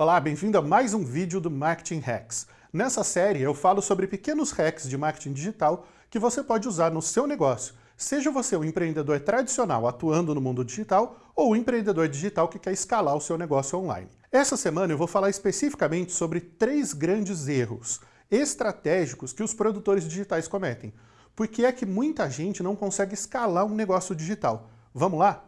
Olá, bem-vindo a mais um vídeo do Marketing Hacks. Nessa série eu falo sobre pequenos hacks de marketing digital que você pode usar no seu negócio, seja você um empreendedor tradicional atuando no mundo digital ou um empreendedor digital que quer escalar o seu negócio online. Essa semana eu vou falar especificamente sobre três grandes erros estratégicos que os produtores digitais cometem. Por que é que muita gente não consegue escalar um negócio digital? Vamos lá?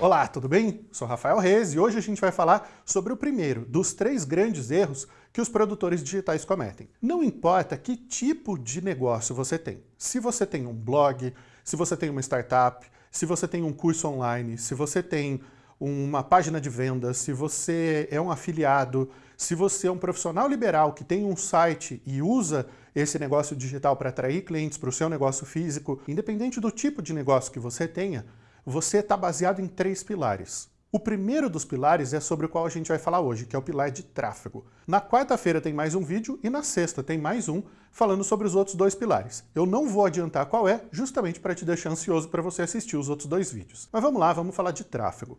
Olá, tudo bem? Sou Rafael Reis e hoje a gente vai falar sobre o primeiro dos três grandes erros que os produtores digitais cometem. Não importa que tipo de negócio você tem. Se você tem um blog, se você tem uma startup, se você tem um curso online, se você tem uma página de vendas, se você é um afiliado, se você é um profissional liberal que tem um site e usa esse negócio digital para atrair clientes para o seu negócio físico, independente do tipo de negócio que você tenha, você está baseado em três pilares. O primeiro dos pilares é sobre o qual a gente vai falar hoje, que é o pilar de tráfego. Na quarta-feira tem mais um vídeo e na sexta tem mais um falando sobre os outros dois pilares. Eu não vou adiantar qual é, justamente para te deixar ansioso para você assistir os outros dois vídeos. Mas vamos lá, vamos falar de tráfego.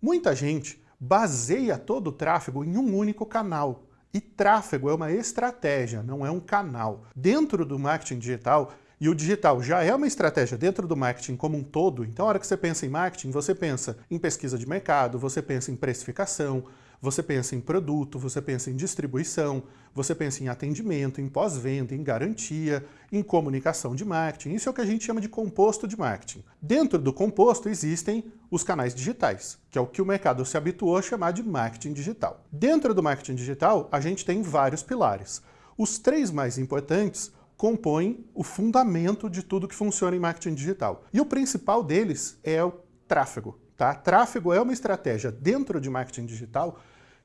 Muita gente baseia todo o tráfego em um único canal. E tráfego é uma estratégia, não é um canal. Dentro do marketing digital, e o digital já é uma estratégia dentro do marketing como um todo, então a hora que você pensa em marketing, você pensa em pesquisa de mercado, você pensa em precificação, você pensa em produto, você pensa em distribuição, você pensa em atendimento, em pós-venda, em garantia, em comunicação de marketing. Isso é o que a gente chama de composto de marketing. Dentro do composto existem os canais digitais, que é o que o mercado se habituou a chamar de marketing digital. Dentro do marketing digital, a gente tem vários pilares. Os três mais importantes compõem o fundamento de tudo que funciona em marketing digital. E o principal deles é o tráfego. Tá? Tráfego é uma estratégia dentro de marketing digital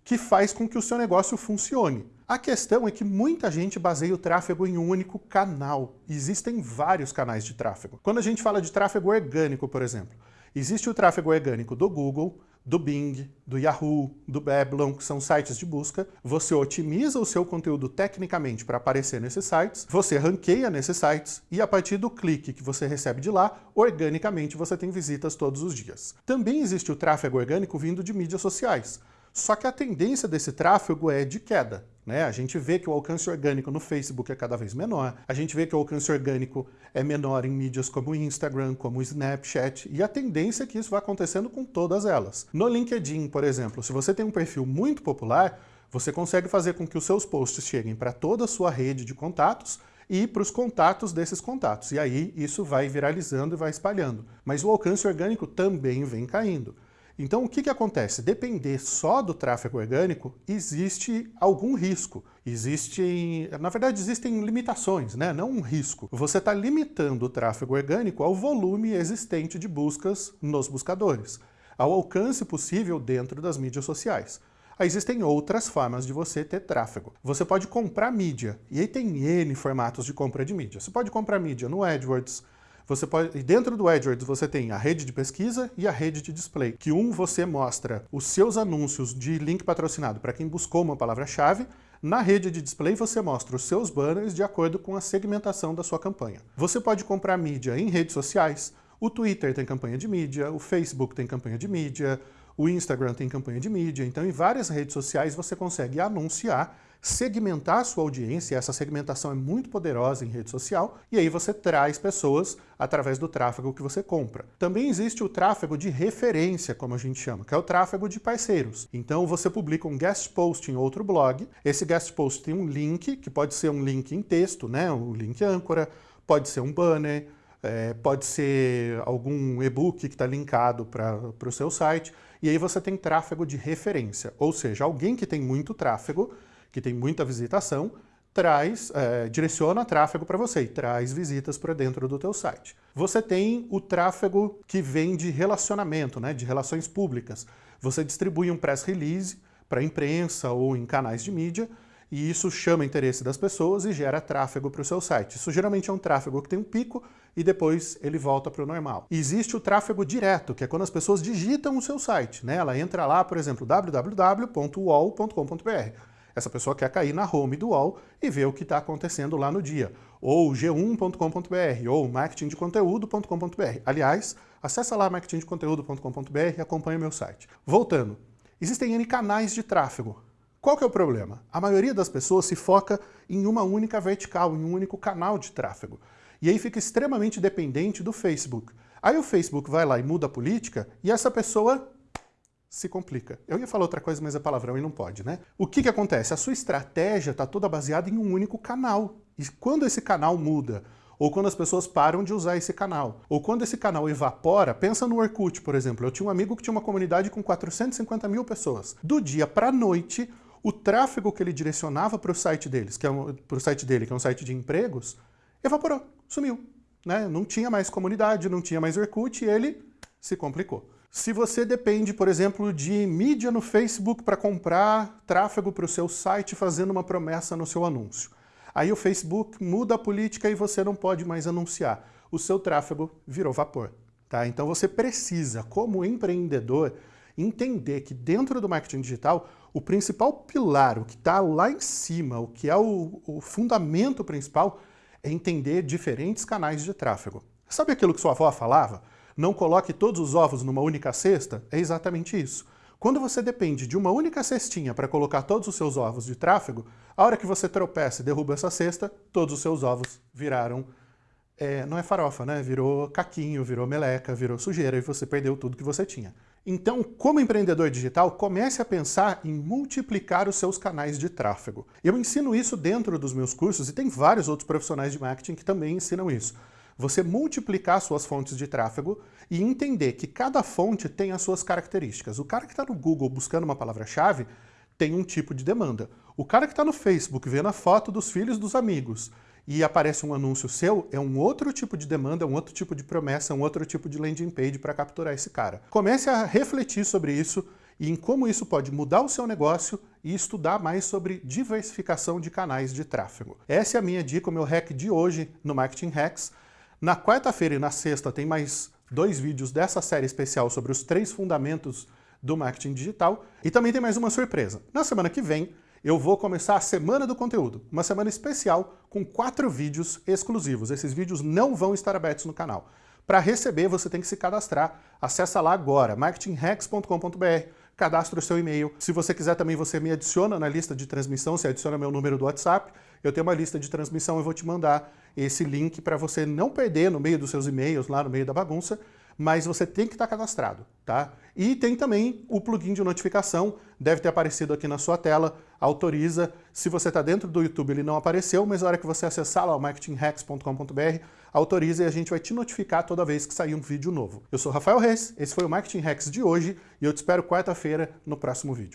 que faz com que o seu negócio funcione. A questão é que muita gente baseia o tráfego em um único canal. Existem vários canais de tráfego. Quando a gente fala de tráfego orgânico, por exemplo, existe o tráfego orgânico do Google, do Bing, do Yahoo, do Babylon, que são sites de busca. Você otimiza o seu conteúdo tecnicamente para aparecer nesses sites, você ranqueia nesses sites e a partir do clique que você recebe de lá, organicamente você tem visitas todos os dias. Também existe o tráfego orgânico vindo de mídias sociais. Só que a tendência desse tráfego é de queda. Né? A gente vê que o alcance orgânico no Facebook é cada vez menor, a gente vê que o alcance orgânico é menor em mídias como o Instagram, como o Snapchat, e a tendência é que isso vai acontecendo com todas elas. No LinkedIn, por exemplo, se você tem um perfil muito popular, você consegue fazer com que os seus posts cheguem para toda a sua rede de contatos e para os contatos desses contatos. E aí isso vai viralizando e vai espalhando. Mas o alcance orgânico também vem caindo. Então, o que, que acontece? Depender só do tráfego orgânico, existe algum risco. Existe, na verdade, existem limitações, né? não um risco. Você está limitando o tráfego orgânico ao volume existente de buscas nos buscadores, ao alcance possível dentro das mídias sociais. Existem outras formas de você ter tráfego. Você pode comprar mídia, e aí tem N formatos de compra de mídia. Você pode comprar mídia no AdWords, você pode, dentro do AdWords você tem a rede de pesquisa e a rede de display, que um você mostra os seus anúncios de link patrocinado para quem buscou uma palavra-chave, na rede de display você mostra os seus banners de acordo com a segmentação da sua campanha. Você pode comprar mídia em redes sociais, o Twitter tem campanha de mídia, o Facebook tem campanha de mídia, o Instagram tem campanha de mídia, então em várias redes sociais você consegue anunciar segmentar a sua audiência, essa segmentação é muito poderosa em rede social, e aí você traz pessoas através do tráfego que você compra. Também existe o tráfego de referência, como a gente chama, que é o tráfego de parceiros. Então você publica um guest post em outro blog, esse guest post tem um link, que pode ser um link em texto, né, um link âncora, pode ser um banner, é, pode ser algum e-book que está linkado para o seu site, e aí você tem tráfego de referência, ou seja, alguém que tem muito tráfego que tem muita visitação, traz, é, direciona tráfego para você e traz visitas para dentro do teu site. Você tem o tráfego que vem de relacionamento, né, de relações públicas. Você distribui um press release para a imprensa ou em canais de mídia e isso chama interesse das pessoas e gera tráfego para o seu site. Isso geralmente é um tráfego que tem um pico e depois ele volta para o normal. existe o tráfego direto, que é quando as pessoas digitam o seu site. Né? Ela entra lá, por exemplo, www.uol.com.br Essa pessoa quer cair na home do UOL e ver o que está acontecendo lá no dia. Ou g1.com.br, ou marketingdeconteúdo.com.br. Aliás, acessa lá marketingdeconteúdo.com.br e acompanha meu site. Voltando, existem N canais de tráfego. Qual que é o problema? A maioria das pessoas se foca em uma única vertical, em um único canal de tráfego. E aí fica extremamente dependente do Facebook. Aí o Facebook vai lá e muda a política e essa pessoa se complica. Eu ia falar outra coisa, mas é palavrão e não pode, né? O que, que acontece? A sua estratégia está toda baseada em um único canal. E quando esse canal muda, ou quando as pessoas param de usar esse canal, ou quando esse canal evapora, pensa no Orkut, por exemplo. Eu tinha um amigo que tinha uma comunidade com 450 mil pessoas. Do dia para a noite, o tráfego que ele direcionava para o site deles, que é um, para o site dele, que é um site de empregos, evaporou, sumiu. Né? Não tinha mais comunidade, não tinha mais Orkut e ele se complicou. Se você depende, por exemplo, de mídia no Facebook para comprar tráfego para o seu site fazendo uma promessa no seu anúncio, aí o Facebook muda a política e você não pode mais anunciar. O seu tráfego virou vapor. Tá? Então você precisa, como empreendedor, entender que dentro do marketing digital, o principal pilar, o que está lá em cima, o que é o, o fundamento principal, é entender diferentes canais de tráfego. Sabe aquilo que sua avó falava? não coloque todos os ovos numa única cesta, é exatamente isso. Quando você depende de uma única cestinha para colocar todos os seus ovos de tráfego, a hora que você tropeça e derruba essa cesta, todos os seus ovos viraram, é, não é farofa, né? Virou caquinho, virou meleca, virou sujeira e você perdeu tudo que você tinha. Então, como empreendedor digital, comece a pensar em multiplicar os seus canais de tráfego. Eu ensino isso dentro dos meus cursos e tem vários outros profissionais de marketing que também ensinam isso você multiplicar suas fontes de tráfego e entender que cada fonte tem as suas características. O cara que está no Google buscando uma palavra-chave tem um tipo de demanda. O cara que está no Facebook vendo a foto dos filhos dos amigos e aparece um anúncio seu, é um outro tipo de demanda, um outro tipo de promessa, um outro tipo de landing page para capturar esse cara. Comece a refletir sobre isso e em como isso pode mudar o seu negócio e estudar mais sobre diversificação de canais de tráfego. Essa é a minha dica, o meu hack de hoje no Marketing Hacks. Na quarta-feira e na sexta tem mais dois vídeos dessa série especial sobre os três fundamentos do marketing digital. E também tem mais uma surpresa. Na semana que vem, eu vou começar a Semana do Conteúdo, uma semana especial com quatro vídeos exclusivos. Esses vídeos não vão estar abertos no canal. Para receber, você tem que se cadastrar. Acesse lá agora, marketinghacks.com.br, cadastre o seu e-mail. Se você quiser também, você me adiciona na lista de transmissão, você adiciona meu número do WhatsApp, eu tenho uma lista de transmissão, eu vou te mandar esse link para você não perder no meio dos seus e-mails, lá no meio da bagunça, mas você tem que estar cadastrado, tá? E tem também o plugin de notificação, deve ter aparecido aqui na sua tela, autoriza. Se você está dentro do YouTube, ele não apareceu, mas na hora que você acessar lá o marketinghacks.com.br, autoriza e a gente vai te notificar toda vez que sair um vídeo novo. Eu sou Rafael Reis, esse foi o Marketing Hacks de hoje e eu te espero quarta-feira no próximo vídeo.